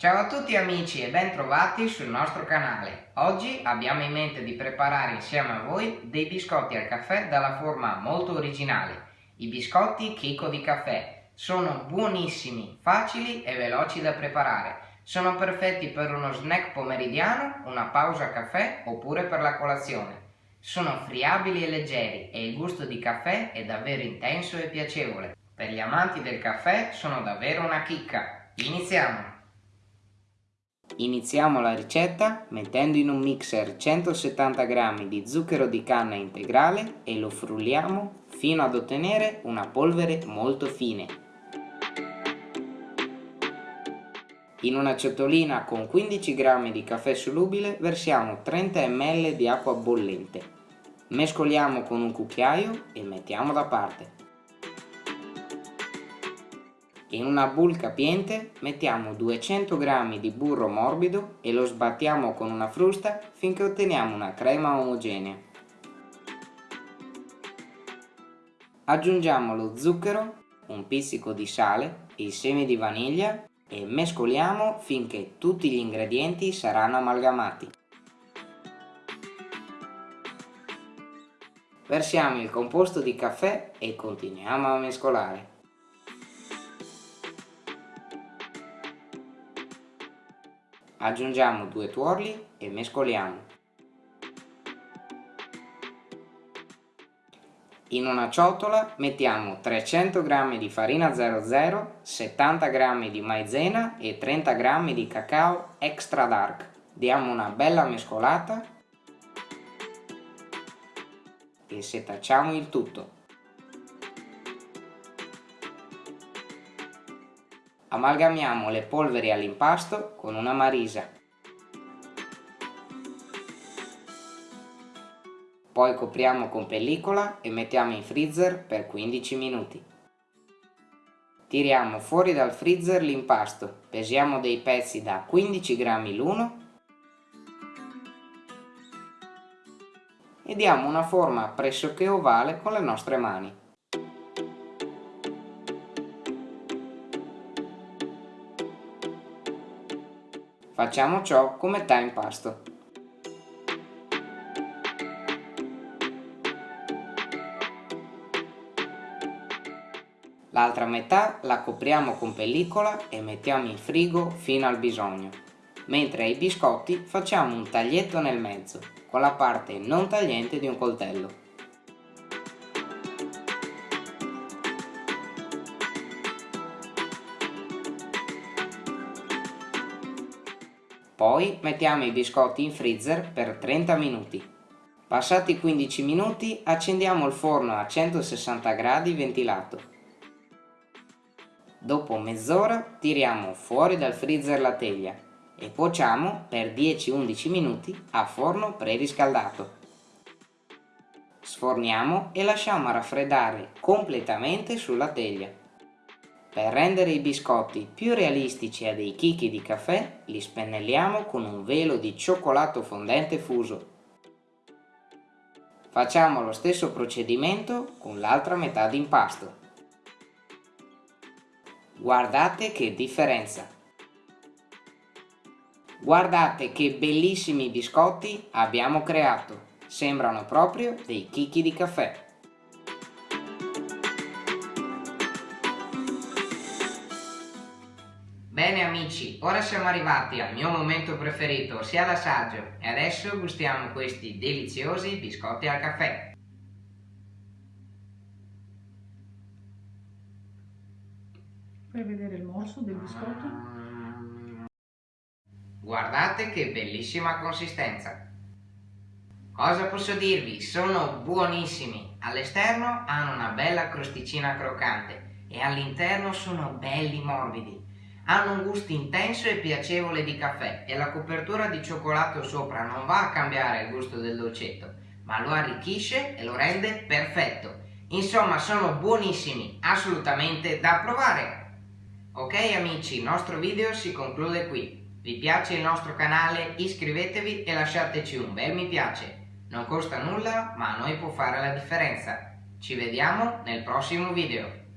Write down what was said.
Ciao a tutti amici e ben trovati sul nostro canale. Oggi abbiamo in mente di preparare insieme a voi dei biscotti al caffè dalla forma molto originale. I biscotti chicco di caffè. Sono buonissimi, facili e veloci da preparare. Sono perfetti per uno snack pomeridiano, una pausa caffè oppure per la colazione. Sono friabili e leggeri e il gusto di caffè è davvero intenso e piacevole. Per gli amanti del caffè sono davvero una chicca. Iniziamo! Iniziamo la ricetta mettendo in un mixer 170 g di zucchero di canna integrale e lo frulliamo fino ad ottenere una polvere molto fine. In una ciotolina con 15 g di caffè solubile versiamo 30 ml di acqua bollente. Mescoliamo con un cucchiaio e mettiamo da parte. In una bowl capiente mettiamo 200 g di burro morbido e lo sbattiamo con una frusta finché otteniamo una crema omogenea. Aggiungiamo lo zucchero, un pizzico di sale, i semi di vaniglia e mescoliamo finché tutti gli ingredienti saranno amalgamati. Versiamo il composto di caffè e continuiamo a mescolare. Aggiungiamo due tuorli e mescoliamo. In una ciotola mettiamo 300 g di farina 00, 70 g di maizena e 30 g di cacao extra dark. Diamo una bella mescolata e setacciamo il tutto. Amalgamiamo le polveri all'impasto con una marisa. Poi copriamo con pellicola e mettiamo in freezer per 15 minuti. Tiriamo fuori dal freezer l'impasto, pesiamo dei pezzi da 15 grammi l'uno e diamo una forma pressoché ovale con le nostre mani. Facciamo ciò con metà impasto. L'altra metà la copriamo con pellicola e mettiamo in frigo fino al bisogno, mentre ai biscotti facciamo un taglietto nel mezzo, con la parte non tagliente di un coltello. Poi mettiamo i biscotti in freezer per 30 minuti. Passati 15 minuti accendiamo il forno a 160 gradi ventilato. Dopo mezz'ora tiriamo fuori dal freezer la teglia e cuociamo per 10-11 minuti a forno preriscaldato. Sforniamo e lasciamo raffreddare completamente sulla teglia. Per rendere i biscotti più realistici a dei chicchi di caffè, li spennelliamo con un velo di cioccolato fondente fuso. Facciamo lo stesso procedimento con l'altra metà d'impasto. Guardate che differenza! Guardate che bellissimi biscotti abbiamo creato! Sembrano proprio dei chicchi di caffè! Bene amici, ora siamo arrivati al mio momento preferito, ossia l'assaggio, e adesso gustiamo questi deliziosi biscotti al caffè. Fai vedere il morso del biscotto? Guardate che bellissima consistenza! Cosa posso dirvi? Sono buonissimi! All'esterno hanno una bella crosticina croccante e all'interno sono belli morbidi hanno un gusto intenso e piacevole di caffè e la copertura di cioccolato sopra non va a cambiare il gusto del dolcetto, ma lo arricchisce e lo rende perfetto. Insomma, sono buonissimi, assolutamente da provare. Ok amici, il nostro video si conclude qui. Vi piace il nostro canale? Iscrivetevi e lasciateci un bel mi piace. Non costa nulla, ma a noi può fare la differenza. Ci vediamo nel prossimo video.